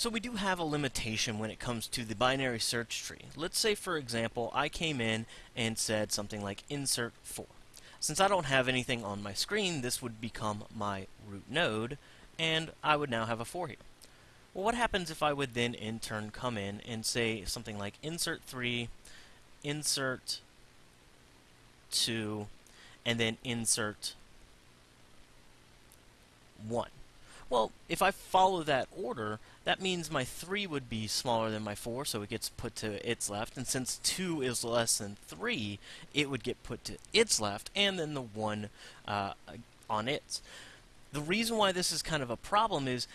So we do have a limitation when it comes to the binary search tree. Let's say, for example, I came in and said something like insert 4. Since I don't have anything on my screen, this would become my root node, and I would now have a 4 here. Well, what happens if I would then in turn come in and say something like insert 3, insert 2, and then insert 1? Well, if I follow that order, that means my 3 would be smaller than my 4, so it gets put to its left. And since 2 is less than 3, it would get put to its left, and then the 1 uh, on its. The reason why this is kind of a problem is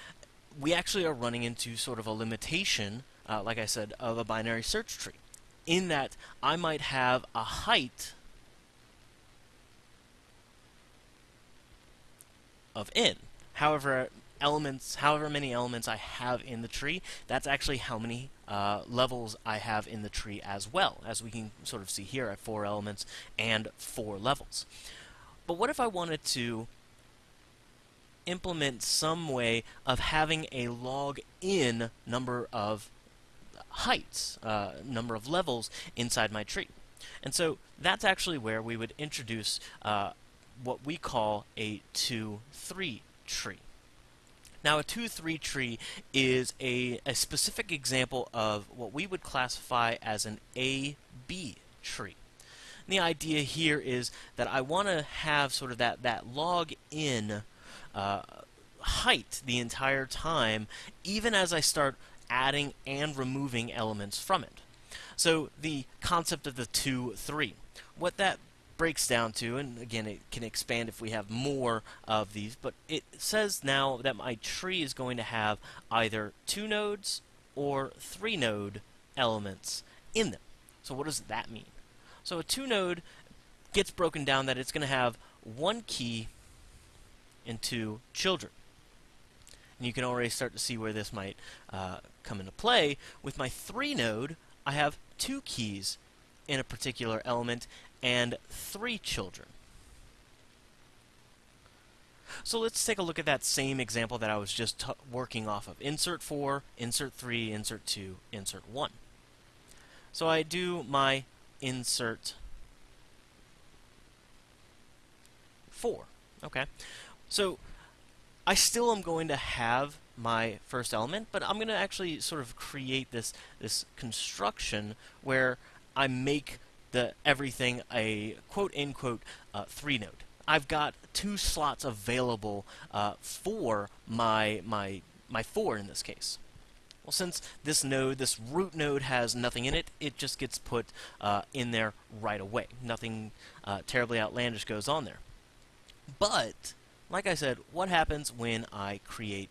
we actually are running into sort of a limitation, uh, like I said, of a binary search tree. In that I might have a height of n. However, elements, however many elements I have in the tree, that's actually how many uh, levels I have in the tree as well. As we can sort of see here, have four elements and four levels. But what if I wanted to implement some way of having a log n number of heights, uh, number of levels inside my tree? And so that's actually where we would introduce uh, what we call a 2-3 tree. Now, a 2-3 tree is a, a specific example of what we would classify as an A-B tree. And the idea here is that I want to have sort of that, that log n uh, height the entire time, even as I start adding and removing elements from it. So the concept of the 2-3. What that breaks down to, and again, it can expand if we have more of these, but it says now that my tree is going to have either two nodes or three node elements in them. So what does that mean? So a two node gets broken down that it's going to have one key and two children. And you can already start to see where this might uh, come into play. With my three node, I have two keys in a particular element and three children. So let's take a look at that same example that I was just working off of. Insert 4, insert 3, insert 2, insert 1. So I do my insert 4. Okay. So I still am going to have my first element, but I'm going to actually sort of create this this construction where I make the everything a quote unquote uh, three node. I've got two slots available uh, for my my my four in this case. Well, since this node, this root node, has nothing in it, it just gets put uh, in there right away. Nothing uh, terribly outlandish goes on there. But, like I said, what happens when I create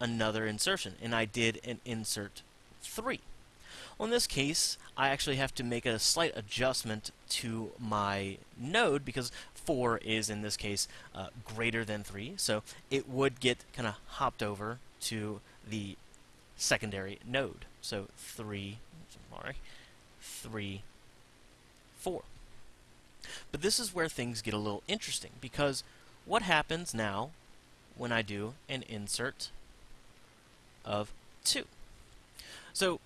another insertion? And I did an insert 3. Well, in this case, I actually have to make a slight adjustment to my node because 4 is, in this case, uh, greater than 3. So it would get kind of hopped over to the secondary node. So 3, sorry, 3, 4. But this is where things get a little interesting because what happens now when I do an insert of 2? So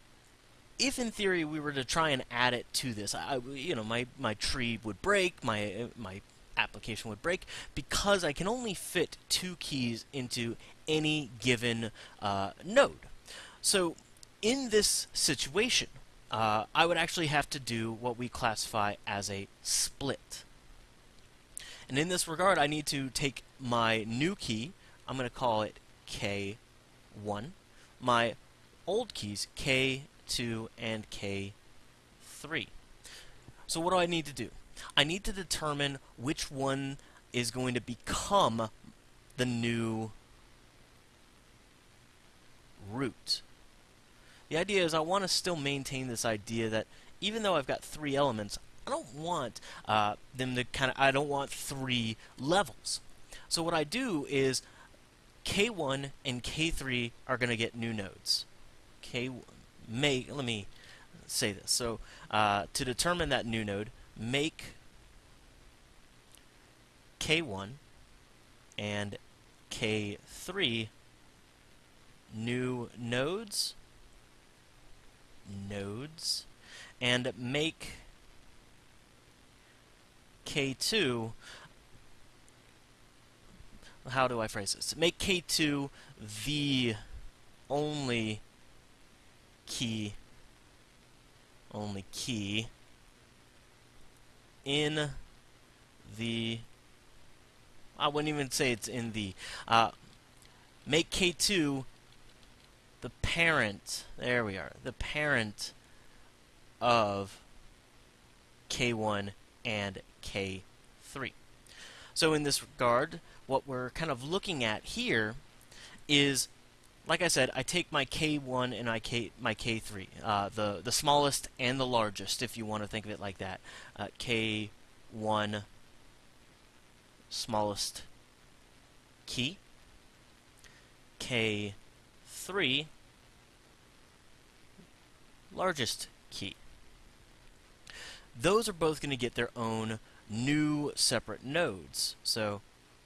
if in theory we were to try and add it to this, I, you know, my, my tree would break, my, my application would break, because I can only fit two keys into any given uh, node. So in this situation, uh, I would actually have to do what we classify as a split. And in this regard, I need to take my new key, I'm going to call it K1, my old keys, K 2 and K3. So what do I need to do? I need to determine which one is going to become the new root. The idea is I want to still maintain this idea that even though I've got three elements, I don't want uh, them to kind of, I don't want three levels. So what I do is K1 and K3 are going to get new nodes. K1, make, let me say this. So uh, to determine that new node, make K1 and K3 new nodes nodes, and make K2 how do I phrase this? Make K2 the only key only key in the I wouldn't even say it's in the uh, make K2 the parent there we are the parent of K1 and K3 so in this regard what we're kind of looking at here is like I said, I take my K1 and I K, my K3, uh, the, the smallest and the largest, if you want to think of it like that. Uh, K1, smallest key. K3, largest key. Those are both going to get their own new separate nodes. So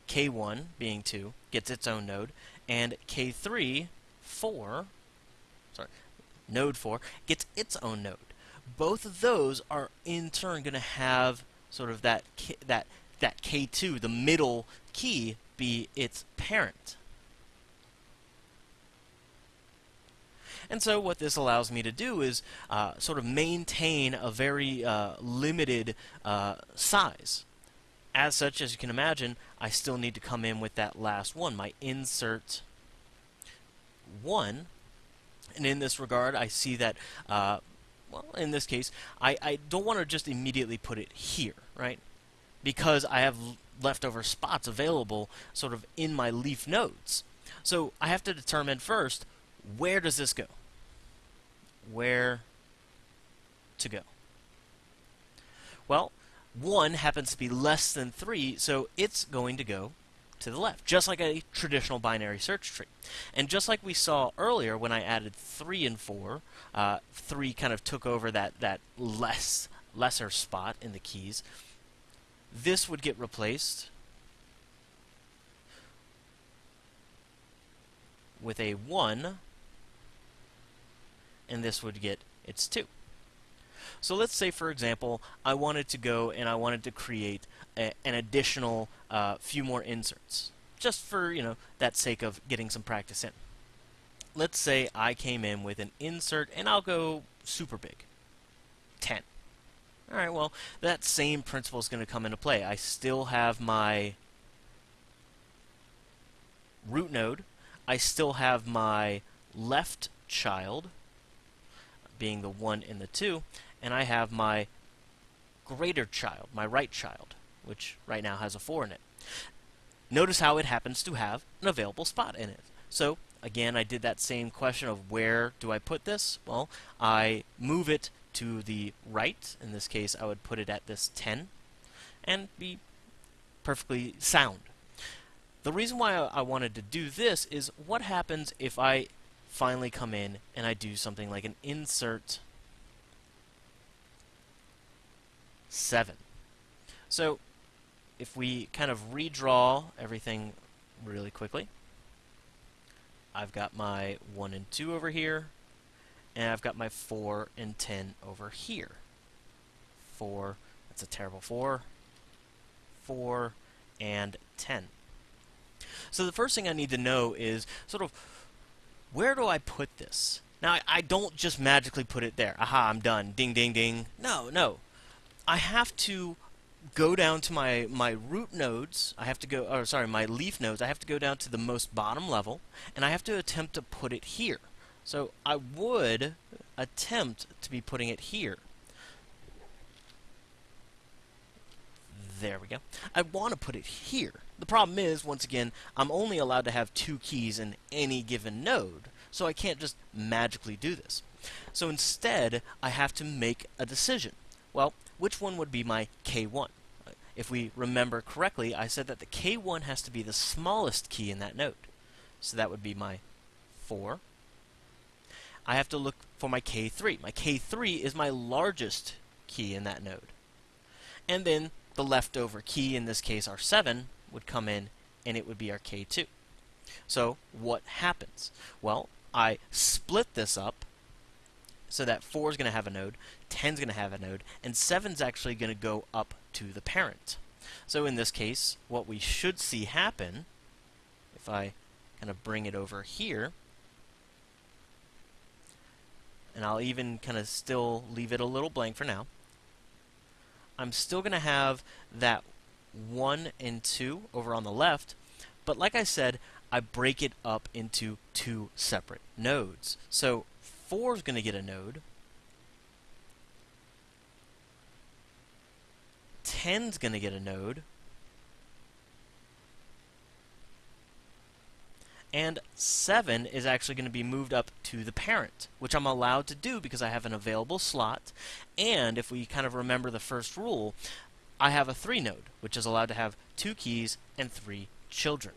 K1, being 2, gets its own node, and K3, 4, sorry, node 4, gets its own node. Both of those are in turn going to have sort of that K, that that K2, the middle key, be its parent. And so what this allows me to do is uh, sort of maintain a very uh, limited uh, size. As such, as you can imagine, I still need to come in with that last one, my insert 1. And in this regard, I see that, uh, well, in this case, I, I don't want to just immediately put it here, right? Because I have leftover spots available sort of in my leaf nodes. So I have to determine first, where does this go? Where to go? Well, 1 happens to be less than 3, so it's going to go to the left, just like a traditional binary search tree. And just like we saw earlier when I added 3 and 4, uh, 3 kind of took over that, that less lesser spot in the keys. This would get replaced with a 1, and this would get its 2. So let's say, for example, I wanted to go and I wanted to create a, an additional uh, few more inserts, just for you know that sake of getting some practice in. Let's say I came in with an insert, and I'll go super big, 10. All right, well, that same principle is going to come into play. I still have my root node. I still have my left child, being the 1 and the 2, and I have my greater child, my right child, which right now has a 4 in it. Notice how it happens to have an available spot in it. So, again, I did that same question of where do I put this? Well, I move it to the right. In this case, I would put it at this 10 and be perfectly sound. The reason why I wanted to do this is what happens if I finally come in and I do something like an insert 7. So if we kind of redraw everything really quickly, I've got my 1 and 2 over here, and I've got my 4 and 10 over here. 4, that's a terrible 4, 4, and 10. So the first thing I need to know is sort of where do I put this? Now, I, I don't just magically put it there. Aha, I'm done. Ding, ding, ding. No, no. I have to go down to my, my root nodes, I have to go, or sorry, my leaf nodes, I have to go down to the most bottom level, and I have to attempt to put it here. So I would attempt to be putting it here. There we go. I want to put it here. The problem is, once again, I'm only allowed to have two keys in any given node, so I can't just magically do this. So instead, I have to make a decision. Well, which one would be my K1? If we remember correctly, I said that the K1 has to be the smallest key in that node. So that would be my 4. I have to look for my K3. My K3 is my largest key in that node. And then the leftover key, in this case our 7, would come in and it would be our K2. So what happens? Well, I split this up so that 4 is going to have a node, 10 is going to have a node, and 7 is actually going to go up to the parent. So in this case, what we should see happen, if I kind of bring it over here, and I'll even kind of still leave it a little blank for now, I'm still going to have that 1 and 2 over on the left, but like I said, I break it up into two separate nodes. So 4 is going to get a node. 10 is going to get a node. And 7 is actually going to be moved up to the parent, which I'm allowed to do because I have an available slot. And if we kind of remember the first rule, I have a 3 node, which is allowed to have two keys and three children.